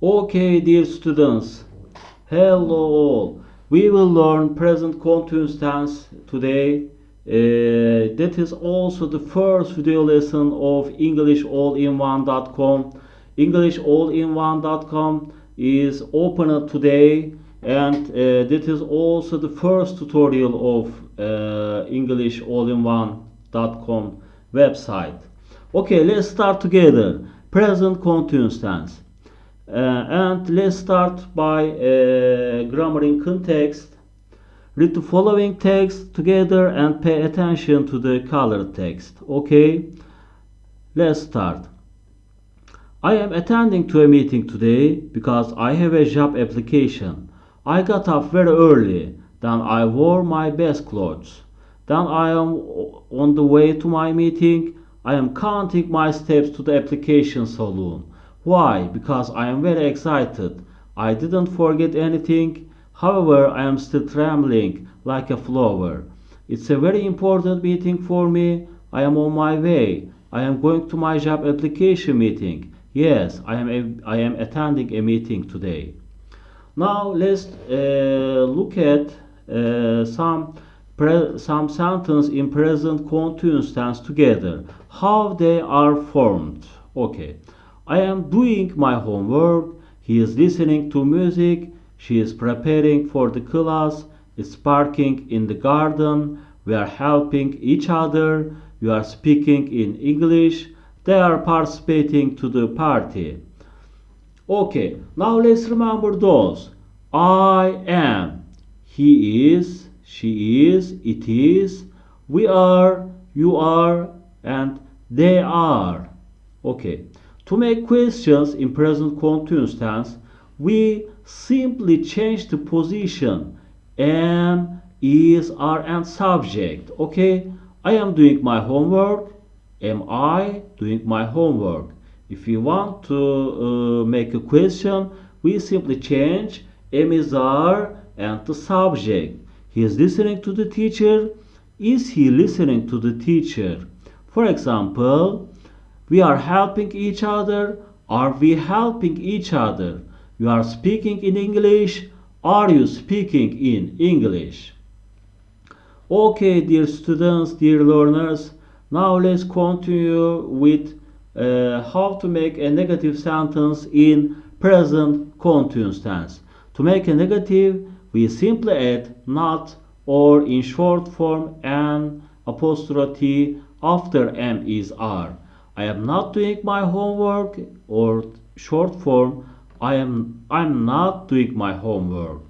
Okay, dear students. Hello all. We will learn present continuous tense today. Uh, that is also the first video lesson of EnglishAllInOne.com. EnglishAllInOne.com is opened today and uh, that is also the first tutorial of uh, EnglishAllInOne.com website. Okay, let's start together. Present continuous tense. Uh, and let's start by uh, grammar in context. Read the following text together and pay attention to the colored text. Okay, let's start. I am attending to a meeting today because I have a job application. I got up very early, then I wore my best clothes. Then I am on the way to my meeting. I am counting my steps to the application saloon. Why? Because I am very excited. I didn't forget anything. However, I am still trembling like a flower. It's a very important meeting for me. I am on my way. I am going to my job application meeting. Yes, I am, a, I am attending a meeting today. Now let's uh, look at uh, some some sentence in present continuous tense together. How they are formed. Okay. I am doing my homework. He is listening to music. She is preparing for the class. It's parking in the garden. We are helping each other. We are speaking in English. They are participating to the party. Okay, now let's remember those. I am. He is she is, it is, we are, you are, and they are. Okay. To make questions in present continuous tense, we simply change the position am, is, are, and subject. Okay. I am doing my homework. Am I doing my homework? If you want to uh, make a question, we simply change am, is, are, and the subject. He is listening to the teacher. Is he listening to the teacher? For example, we are helping each other. Are we helping each other? You are speaking in English. Are you speaking in English? Okay, dear students, dear learners, now let's continue with uh, how to make a negative sentence in present continuous tense. To make a negative, we simply add not or in short form an apostrophe after m is r. I am not doing my homework or short form I am I'm not doing my homework.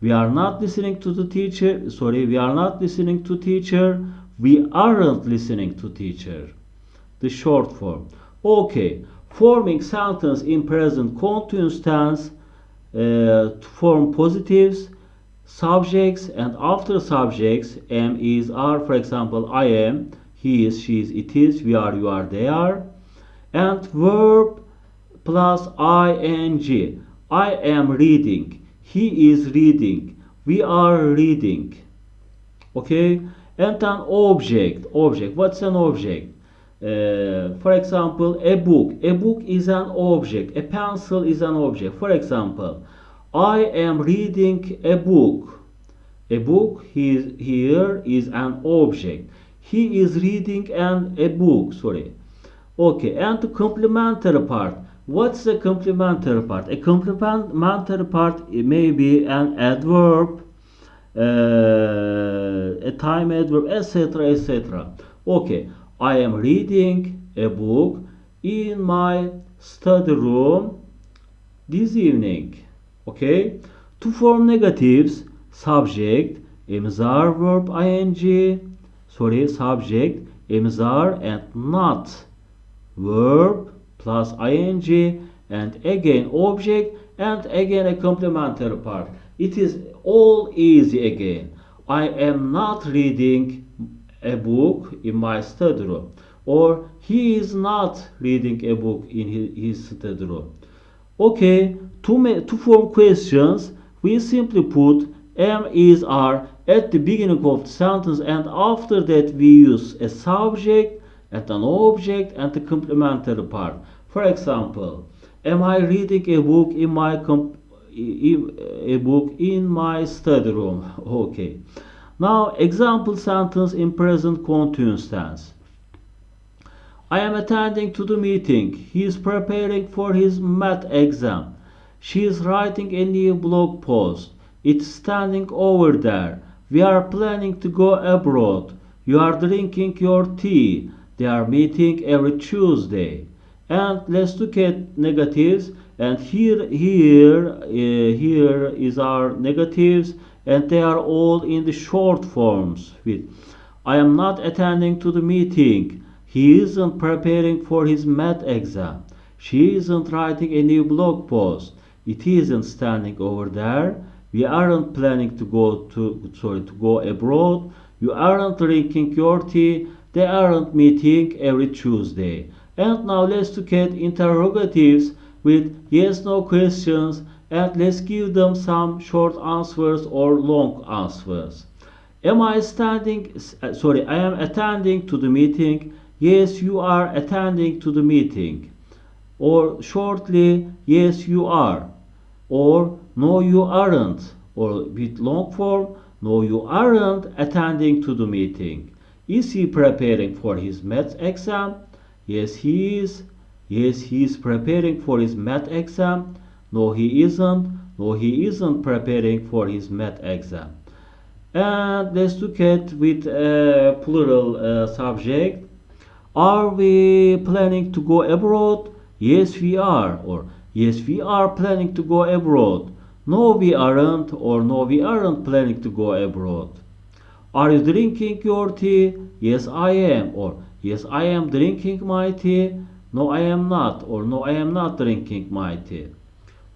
We are not listening to the teacher. Sorry, we are not listening to teacher. We aren't listening to teacher. The short form. Okay, forming sentence in present continuous tense uh, to form positives subjects and after subjects am is are for example I am he is she is it is we are you are they are. And verb plus ing. I am reading. He is reading. We are reading. Okay? And an object. Object. What's an object? Uh, for example a book. A book is an object. A pencil is an object. For example I am reading a book. A book is, here is an object. He is reading an a book. Sorry. Okay, and the complementary part. What's the complementary part? A complementary part may be an adverb, uh, a time adverb, etc., etc. Okay, I am reading a book in my study room this evening okay to form negatives subject imzar verb ing sorry subject imzar and not. Verb plus ing and again object and again a complementary part. It is all easy again. I am not reading a book in my study room or he is not reading a book in his, study room. Okay, to, to form questions, we simply put am, is, are at the beginning of the sentence and after that we use a subject and an object and the complementary part. For example, am I reading a book in my a book in my study room? Okay. Now example sentence in present continuous tense. I am attending to the meeting. He is preparing for his math exam. She is writing a new blog post. It's standing over there we are planning to go abroad. You are drinking your tea. They are meeting every Tuesday. And let's look at negatives. And here here uh, here is our negatives. And they are all in the short forms with I am not attending to the meeting. He isn't preparing for his math exam. She isn't writing a new blog post. It isn't standing over there we aren't planning to go to sorry to go abroad you aren't drinking your tea they aren't meeting every Tuesday and now let's look at interrogatives with yes no questions and let's give them some short answers or long answers. Am I standing uh, sorry I am attending to the meeting. Yes you are attending to the meeting. Or shortly yes you are. Or no you aren't. Or with long form no you aren't attending to the meeting. Is he preparing for his math exam? Yes, he is. Yes, he is preparing for his math exam. No, he isn't. No, he isn't preparing for his math exam. And let's look at with a plural uh, subject. Are we planning to go abroad? Yes, we are. Or yes, we are planning to go abroad. No, we aren't. Or no, we aren't planning to go abroad. Are you drinking your tea? Yes, I am. Or Yes, I am drinking my tea. No, I am not. Or no, I am not drinking my tea.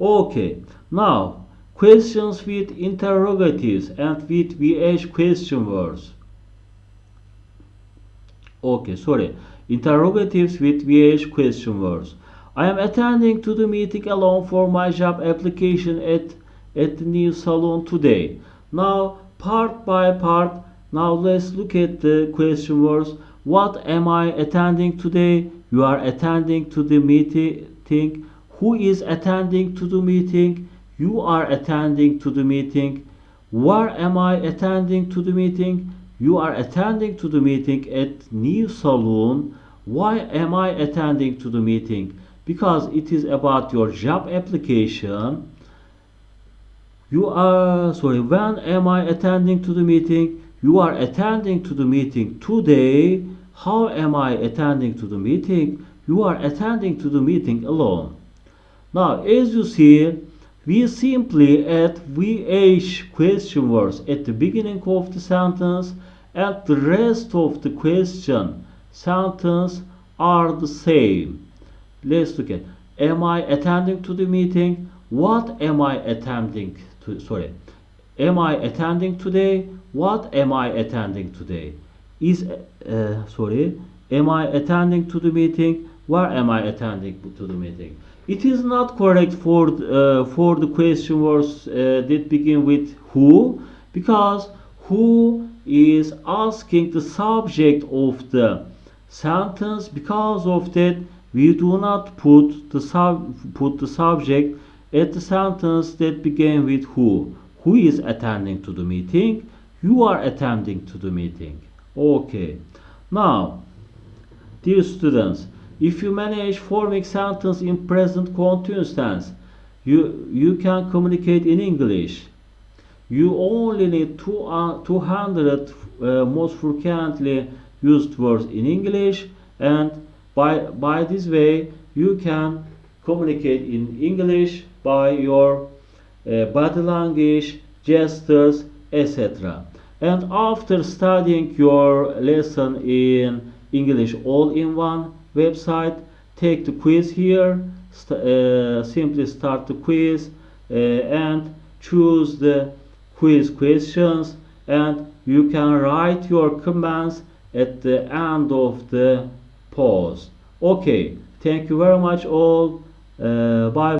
Okay. Now, questions with interrogatives and with VH question words. Okay, sorry. Interrogatives with VH question words. I am attending to the meeting alone for my job application at, at the new salon today. Now, part by part, now let's look at the question words. What am I attending today? You are attending to the meeting. Who is attending to the meeting? You are attending to the meeting. Where am I attending to the meeting? You are attending to the meeting at New salon. Why am I attending to the meeting? Because it is about your job application. You are, sorry, when am I attending to the meeting? You are attending to the meeting today. How am I attending to the meeting? You are attending to the meeting alone. Now, as you see, we simply add VH question words at the beginning of the sentence and the rest of the question sentence are the same. Let's look at am I attending to the meeting? What am I attending to sorry am I attending today? What am I attending today? Is uh, sorry, am I attending to the meeting? Where am I attending to the meeting? It is not correct for uh, for the question words uh, that begin with who because who is asking the subject of the sentence because of that we do not put the sub put the subject at the sentence that begin with who? Who is attending to the meeting? You are attending to the meeting. Okay. Now dear students if you manage forming sentence in present continuous tense you you can communicate in english. You only need two, uh, 200 uh, most frequently used words in english and by by this way you can communicate in english by your uh, body language gestures etc and after studying your lesson in English all-in-one website take the quiz here. St uh, simply start the quiz uh, and choose the quiz questions and you can write your comments at the end of the pause okay thank you very much all. Uh, bye